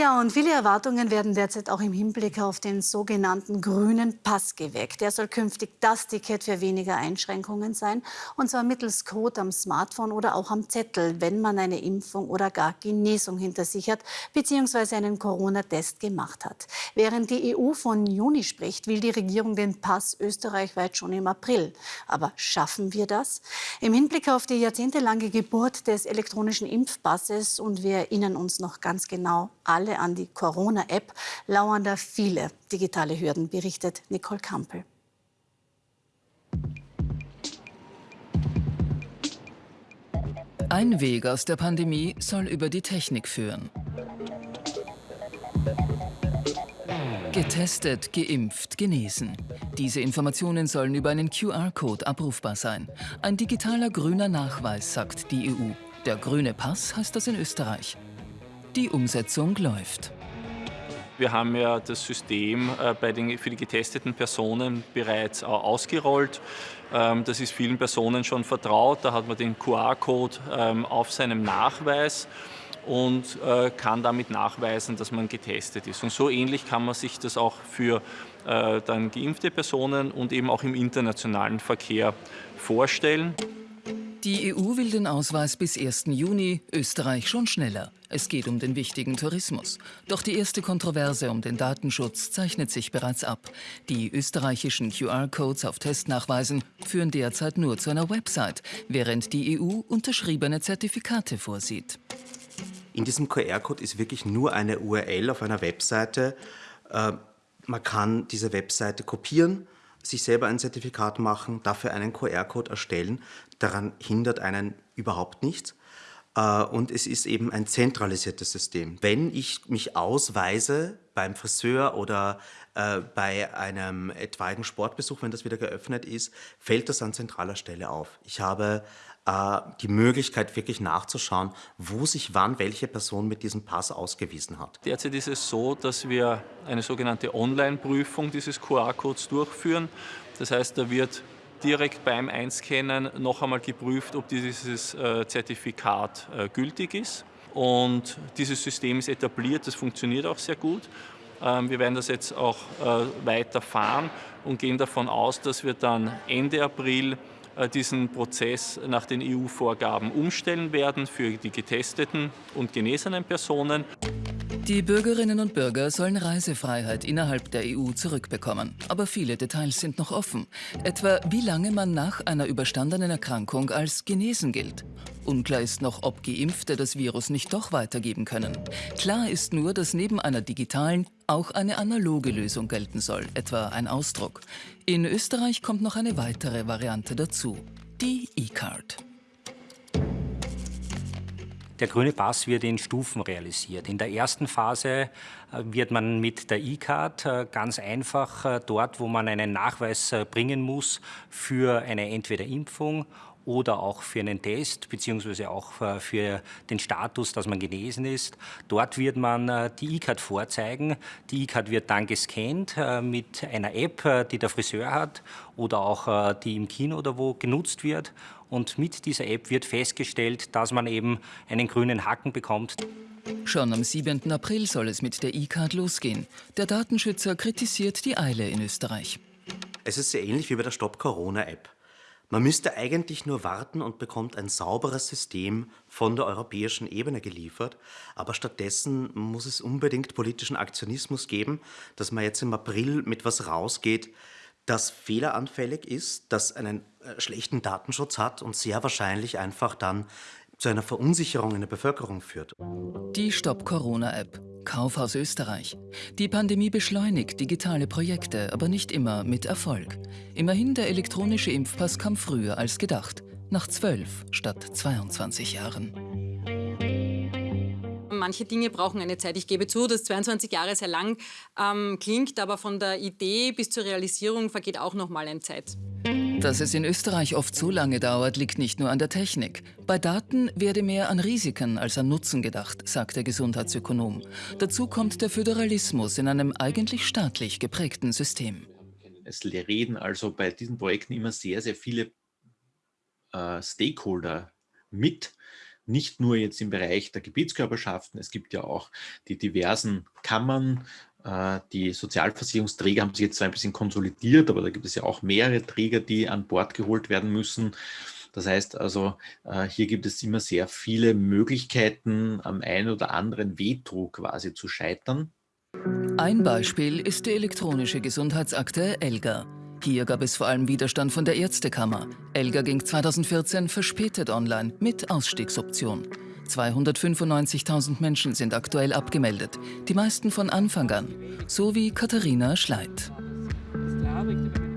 Ja, und viele Erwartungen werden derzeit auch im Hinblick auf den sogenannten grünen Pass geweckt. Der soll künftig das Ticket für weniger Einschränkungen sein, und zwar mittels Code am Smartphone oder auch am Zettel, wenn man eine Impfung oder gar Genesung hinter sich hat, beziehungsweise einen Corona-Test gemacht hat. Während die EU von Juni spricht, will die Regierung den Pass österreichweit schon im April. Aber schaffen wir das? Im Hinblick auf die jahrzehntelange Geburt des elektronischen Impfpasses und wir erinnern uns noch ganz genau alle an die Corona-App, lauern da viele digitale Hürden, berichtet Nicole Kampel. Ein Weg aus der Pandemie soll über die Technik führen. Getestet, geimpft, genesen. Diese Informationen sollen über einen QR-Code abrufbar sein. Ein digitaler grüner Nachweis, sagt die EU. Der grüne Pass heißt das in Österreich. Die Umsetzung läuft. Wir haben ja das System äh, den, für die getesteten Personen bereits ausgerollt. Ähm, das ist vielen Personen schon vertraut. Da hat man den QR-Code ähm, auf seinem Nachweis und äh, kann damit nachweisen, dass man getestet ist. Und so ähnlich kann man sich das auch für äh, dann geimpfte Personen und eben auch im internationalen Verkehr vorstellen. Die EU will den Ausweis bis 1. Juni, Österreich schon schneller. Es geht um den wichtigen Tourismus. Doch die erste Kontroverse um den Datenschutz zeichnet sich bereits ab. Die österreichischen QR-Codes auf Testnachweisen führen derzeit nur zu einer Website, während die EU unterschriebene Zertifikate vorsieht. In diesem QR-Code ist wirklich nur eine URL auf einer Webseite. Äh, man kann diese Webseite kopieren, sich selber ein Zertifikat machen, dafür einen QR-Code erstellen. Daran hindert einen überhaupt nichts. Äh, und es ist eben ein zentralisiertes System. Wenn ich mich ausweise beim Friseur oder äh, bei einem etwaigen Sportbesuch, wenn das wieder geöffnet ist, fällt das an zentraler Stelle auf. Ich habe äh, die Möglichkeit, wirklich nachzuschauen, wo sich wann welche Person mit diesem Pass ausgewiesen hat. Derzeit ist es so, dass wir eine sogenannte Online-Prüfung dieses QR-Codes durchführen. Das heißt, da wird direkt beim Einscannen noch einmal geprüft, ob dieses äh, Zertifikat äh, gültig ist. Und dieses System ist etabliert, das funktioniert auch sehr gut. Ähm, wir werden das jetzt auch weiterfahren und gehen davon aus, dass wir dann Ende April äh, diesen Prozess nach den EU-Vorgaben umstellen werden für die getesteten und genesenen Personen. Die Bürgerinnen und Bürger sollen Reisefreiheit innerhalb der EU zurückbekommen. Aber viele Details sind noch offen. Etwa wie lange man nach einer überstandenen Erkrankung als genesen gilt. Unklar ist noch, ob Geimpfte das Virus nicht doch weitergeben können. Klar ist nur, dass neben einer digitalen auch eine analoge Lösung gelten soll, etwa ein Ausdruck. In Österreich kommt noch eine weitere Variante dazu, die E-Card. Der grüne Pass wird in Stufen realisiert. In der ersten Phase äh, wird man mit der E-Card äh, ganz einfach äh, dort, wo man einen Nachweis bringen muss für eine entweder Impfung oder auch für einen Test beziehungsweise auch äh, für den Status, dass man genesen ist. Dort wird man äh, die E-Card vorzeigen. Die E-Card wird dann gescannt äh, mit einer App, die der Friseur hat oder auch die im Kino oder wo genutzt wird. Und mit dieser App wird festgestellt, dass man eben einen grünen Haken bekommt. Schon am 7. April soll es mit der E-Card losgehen. Der Datenschützer kritisiert die Eile in Österreich. Es ist sehr ähnlich wie bei der Stop-Corona-App. Man müsste eigentlich nur warten und bekommt ein sauberes System von der europäischen Ebene geliefert. Aber stattdessen muss es unbedingt politischen Aktionismus geben, dass man jetzt im April mit was rausgeht, das fehleranfällig ist, das einen äh, schlechten Datenschutz hat und sehr wahrscheinlich einfach dann zu einer Verunsicherung in der Bevölkerung führt. Die Stop-Corona-App. Kaufhaus Österreich. Die Pandemie beschleunigt digitale Projekte, aber nicht immer mit Erfolg. Immerhin der elektronische Impfpass kam früher als gedacht. Nach zwölf statt 22 Jahren. Manche Dinge brauchen eine Zeit. Ich gebe zu, dass 22 Jahre sehr lang ähm, klingt, aber von der Idee bis zur Realisierung vergeht auch noch mal eine Zeit. Dass es in Österreich oft so lange dauert, liegt nicht nur an der Technik. Bei Daten werde mehr an Risiken als an Nutzen gedacht, sagt der Gesundheitsökonom. Dazu kommt der Föderalismus in einem eigentlich staatlich geprägten System. Es reden also bei diesen Projekten immer sehr, sehr viele äh, Stakeholder mit nicht nur jetzt im Bereich der Gebietskörperschaften, es gibt ja auch die diversen Kammern, äh, die Sozialversicherungsträger haben sich jetzt zwar ein bisschen konsolidiert, aber da gibt es ja auch mehrere Träger, die an Bord geholt werden müssen. Das heißt also, äh, hier gibt es immer sehr viele Möglichkeiten, am einen oder anderen Veto quasi zu scheitern. Ein Beispiel ist die elektronische Gesundheitsakte ELGA. Hier gab es vor allem Widerstand von der Ärztekammer. ELGA ging 2014 verspätet online mit Ausstiegsoption. 295.000 Menschen sind aktuell abgemeldet, die meisten von Anfang an, so wie Katharina Schleit.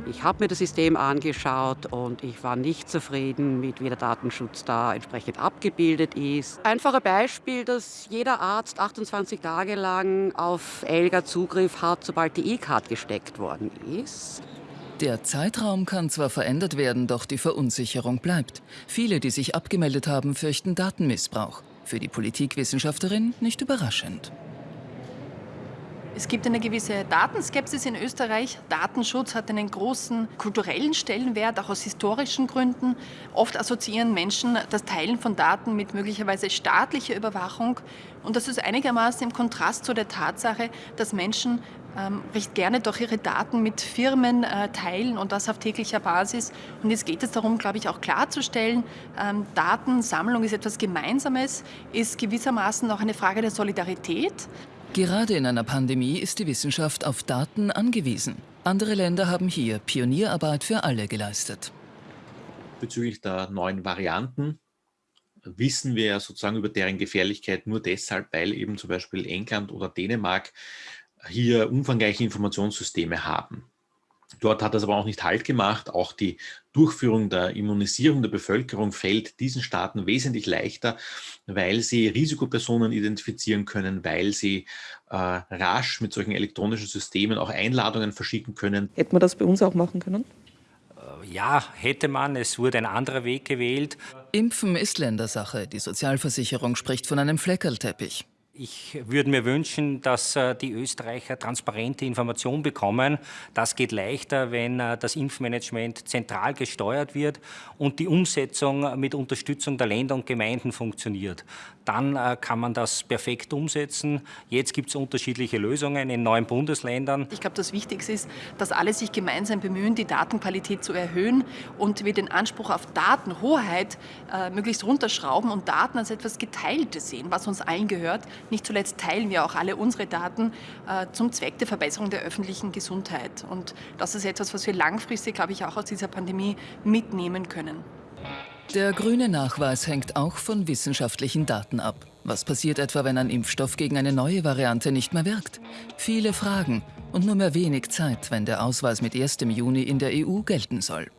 Ich habe mir das System angeschaut und ich war nicht zufrieden mit, wie der Datenschutz da entsprechend abgebildet ist. Einfache Beispiel, dass jeder Arzt 28 Tage lang auf ELGA Zugriff hat, sobald die E-Card gesteckt worden ist. Der Zeitraum kann zwar verändert werden, doch die Verunsicherung bleibt. Viele, die sich abgemeldet haben, fürchten Datenmissbrauch. Für die Politikwissenschaftlerin nicht überraschend. Es gibt eine gewisse Datenskepsis in Österreich. Datenschutz hat einen großen kulturellen Stellenwert, auch aus historischen Gründen. Oft assoziieren Menschen das Teilen von Daten mit möglicherweise staatlicher Überwachung. Und das ist einigermaßen im Kontrast zu der Tatsache, dass Menschen ähm, recht gerne doch ihre Daten mit Firmen äh, teilen und das auf täglicher Basis. Und jetzt geht es darum, glaube ich, auch klarzustellen, ähm, Datensammlung ist etwas Gemeinsames, ist gewissermaßen auch eine Frage der Solidarität. Gerade in einer Pandemie ist die Wissenschaft auf Daten angewiesen. Andere Länder haben hier Pionierarbeit für alle geleistet. Bezüglich der neuen Varianten wissen wir sozusagen über deren Gefährlichkeit nur deshalb, weil eben zum Beispiel England oder Dänemark hier umfangreiche Informationssysteme haben. Dort hat das aber auch nicht Halt gemacht. Auch die Durchführung der Immunisierung der Bevölkerung fällt diesen Staaten wesentlich leichter, weil sie Risikopersonen identifizieren können, weil sie äh, rasch mit solchen elektronischen Systemen auch Einladungen verschicken können. Hätten wir das bei uns auch machen können? Äh, ja, hätte man. Es wurde ein anderer Weg gewählt. Impfen ist Ländersache. Die Sozialversicherung spricht von einem Fleckerlteppich. Ich würde mir wünschen, dass äh, die Österreicher transparente Informationen bekommen. Das geht leichter, wenn äh, das Impfmanagement zentral gesteuert wird und die Umsetzung mit Unterstützung der Länder und Gemeinden funktioniert. Dann äh, kann man das perfekt umsetzen. Jetzt gibt es unterschiedliche Lösungen in neuen Bundesländern. Ich glaube, das Wichtigste ist, dass alle sich gemeinsam bemühen, die Datenqualität zu erhöhen und wir den Anspruch auf Datenhoheit möglichst runterschrauben und Daten als etwas Geteiltes sehen, was uns allen gehört. Nicht zuletzt teilen wir auch alle unsere Daten äh, zum Zweck der Verbesserung der öffentlichen Gesundheit. Und das ist etwas, was wir langfristig, glaube ich, auch aus dieser Pandemie mitnehmen können. Der grüne Nachweis hängt auch von wissenschaftlichen Daten ab. Was passiert etwa, wenn ein Impfstoff gegen eine neue Variante nicht mehr wirkt? Viele Fragen und nur mehr wenig Zeit, wenn der Ausweis mit 1. Juni in der EU gelten soll.